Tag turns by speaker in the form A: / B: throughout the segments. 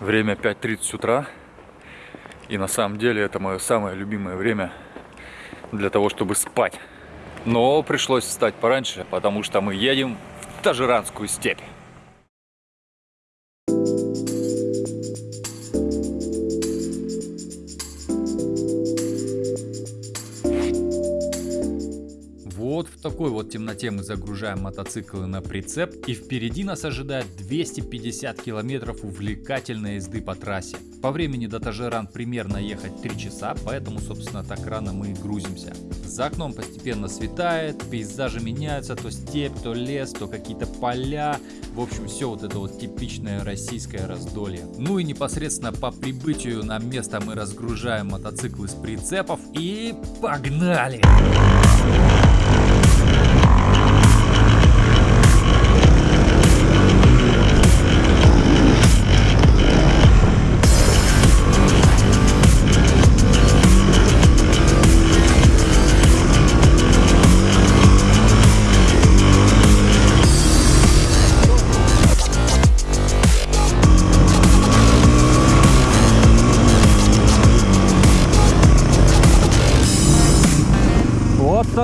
A: Время 5.30 утра. И на самом деле это мое самое любимое время для того, чтобы спать. Но пришлось встать пораньше, потому что мы едем в Тажиранскую степь. Такой вот темноте мы загружаем мотоциклы на прицеп и впереди нас ожидает 250 километров увлекательной езды по трассе. По времени до Тажеран примерно ехать 3 часа, поэтому собственно так рано мы и грузимся. За окном постепенно светает, пейзажи меняются, то степь, то лес, то какие-то поля. В общем, все вот это вот типичное российское раздолье. Ну и непосредственно по прибытию на место мы разгружаем мотоциклы с прицепов и погнали!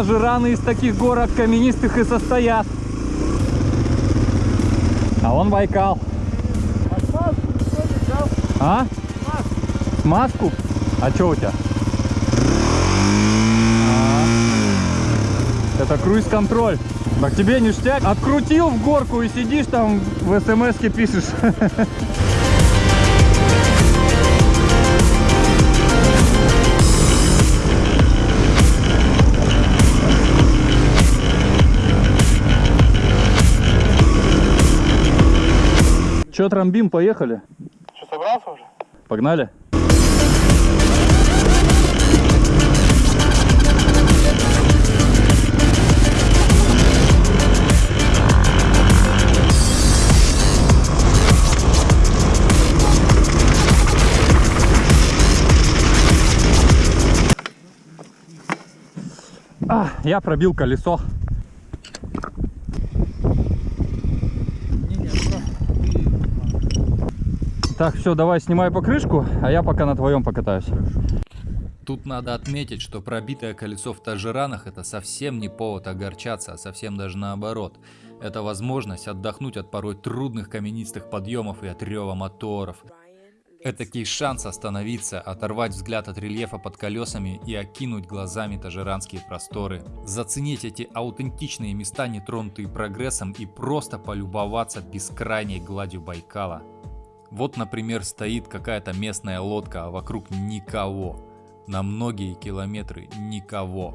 A: Вот сажираны из таких горок каменистых и состоят. А он Байкал. А? Смазку? А что у тебя? А. Это круиз-контроль. Так тебе ништяк. Открутил в горку и сидишь там в смс-ке пишешь. Че, трамбим, поехали?
B: Что, собрался уже?
A: Погнали? А, я пробил колесо. Так, все, давай снимай покрышку, а я пока на твоем покатаюсь. Тут надо отметить, что пробитое колесо в Тажиранах это совсем не повод огорчаться, а совсем даже наоборот. Это возможность отдохнуть от порой трудных каменистых подъемов и от рева моторов. Этакий шанс остановиться, оторвать взгляд от рельефа под колесами и окинуть глазами тажиранские просторы. Заценить эти аутентичные места, не тронутые прогрессом и просто полюбоваться бескрайней гладью Байкала. Вот, например, стоит какая-то местная лодка, а вокруг никого. На многие километры никого.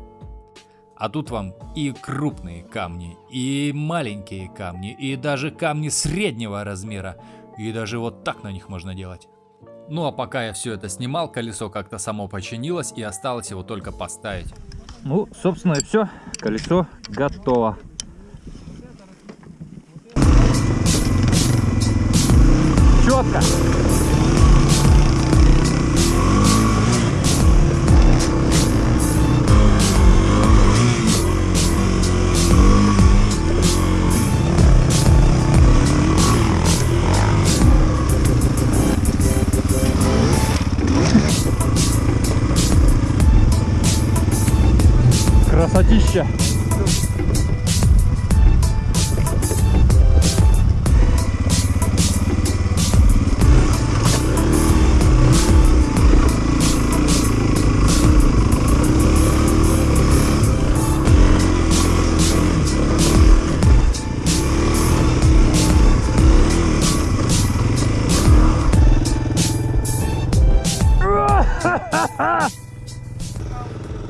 A: А тут вам и крупные камни, и маленькие камни, и даже камни среднего размера. И даже вот так на них можно делать. Ну а пока я все это снимал, колесо как-то само починилось и осталось его только поставить. Ну, собственно и все. Колесо готово. louca.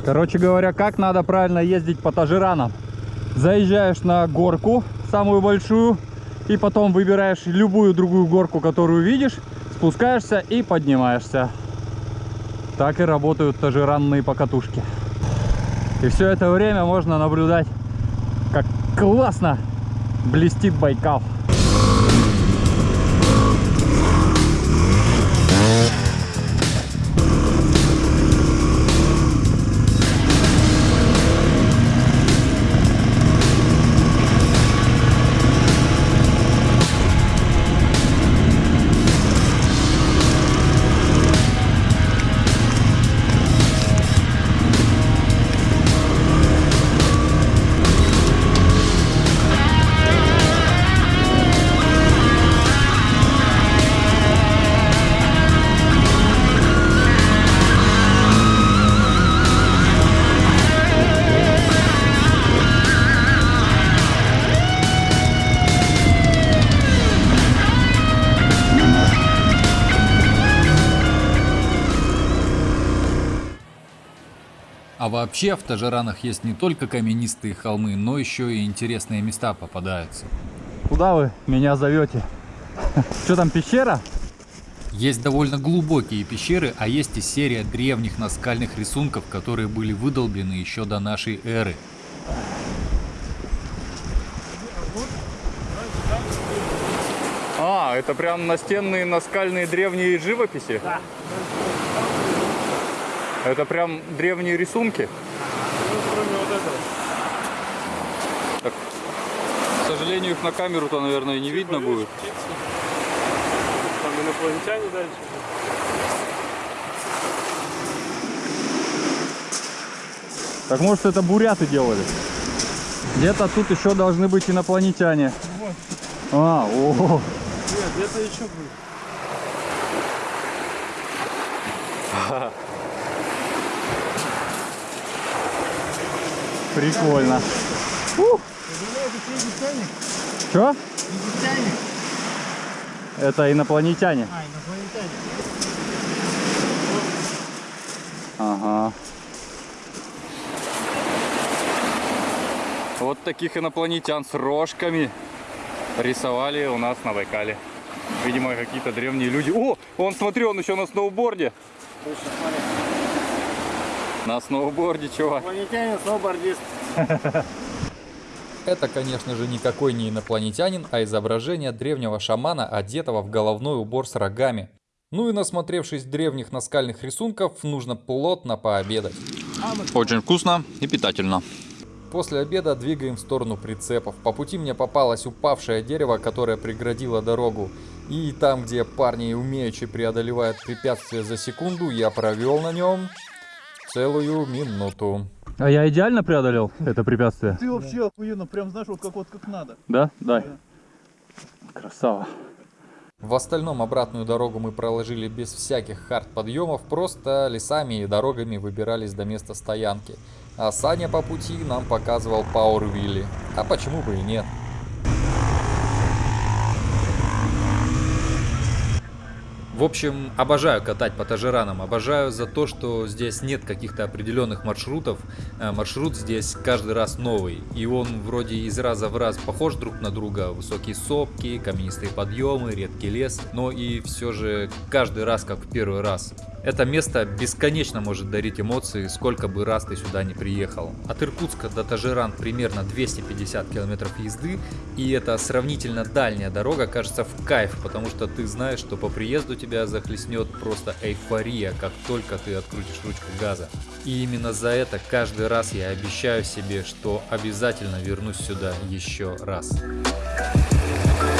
A: Короче говоря, как надо правильно ездить по Тажиранам. Заезжаешь на горку, самую большую, и потом выбираешь любую другую горку, которую видишь, спускаешься и поднимаешься. Так и работают тажиранные покатушки. И все это время можно наблюдать, как классно блестит Байкал. А вообще в Тажеранах есть не только каменистые холмы, но еще и интересные места попадаются.
B: Куда вы меня зовете? Что там, пещера?
A: Есть довольно глубокие пещеры, а есть и серия древних наскальных рисунков, которые были выдолблены еще до нашей эры.
B: А, это прям настенные наскальные древние живописи? Да. Это прям древние рисунки? Ну, кроме вот этого. Так, к сожалению, их на камеру-то, наверное, не видно будет.
C: Там инопланетяне дальше.
B: Так может это буряты делали? Где-то тут еще должны быть инопланетяне. Вот. А, о.
C: Нет, где-то еще будет.
B: Прикольно. Что? Это инопланетяне.
C: А, инопланетяне.
B: Ага. Вот таких инопланетян с рожками рисовали у нас на Байкале. Видимо, какие-то древние люди. О, он, смотри, он еще на сноуборде. На сноуборде, чувак.
C: Инопланетянин, сноубордист.
A: Это, конечно же, никакой не инопланетянин, а изображение древнего шамана, одетого в головной убор с рогами. Ну и насмотревшись древних наскальных рисунков, нужно плотно пообедать.
B: Очень вкусно и питательно.
A: После обеда двигаем в сторону прицепов. По пути мне попалось упавшее дерево, которое преградило дорогу. И там, где парни умеючи преодолевают препятствия за секунду, я провел на нем целую минуту.
B: А я идеально преодолел это препятствие?
C: Ты вообще охуенно, прям знаешь, вот как вот как надо.
B: Да? Дай. Да. Красава.
A: В остальном обратную дорогу мы проложили без всяких хард-подъемов, просто лесами и дорогами выбирались до места стоянки. А Саня по пути нам показывал Пауэрвилли. А почему бы и нет? В общем, обожаю катать по Тажеранам, обожаю за то, что здесь нет каких-то определенных маршрутов. Э, маршрут здесь каждый раз новый, и он вроде из раза в раз похож друг на друга. Высокие сопки, каменистые подъемы, редкий лес, но и все же каждый раз как в первый раз. Это место бесконечно может дарить эмоции, сколько бы раз ты сюда не приехал. От Иркутска до Тажиран примерно 250 километров езды, и эта сравнительно дальняя дорога кажется в кайф, потому что ты знаешь, что по приезду тебя захлестнет просто эйфория, как только ты открутишь ручку газа. И именно за это каждый раз я обещаю себе, что обязательно вернусь сюда еще раз. Thank